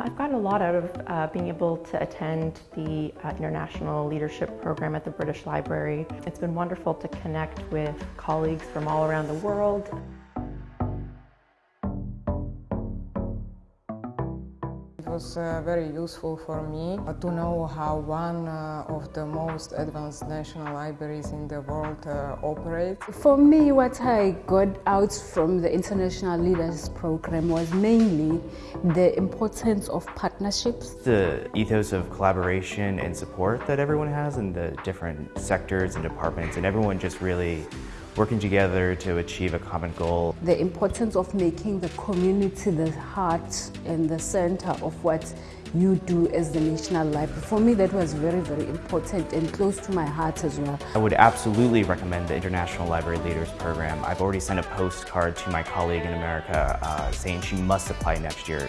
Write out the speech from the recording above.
I've gotten a lot out of uh, being able to attend the uh, International Leadership Program at the British Library. It's been wonderful to connect with colleagues from all around the world. Was uh, very useful for me to know how one uh, of the most advanced national libraries in the world uh, operates. For me, what I got out from the International Leaders Program was mainly the importance of partnerships. The ethos of collaboration and support that everyone has in the different sectors and departments, and everyone just really working together to achieve a common goal. The importance of making the community the heart and the center of what you do as the National Library. For me, that was very, very important and close to my heart as well. I would absolutely recommend the International Library Leaders Program. I've already sent a postcard to my colleague in America uh, saying she must apply next year.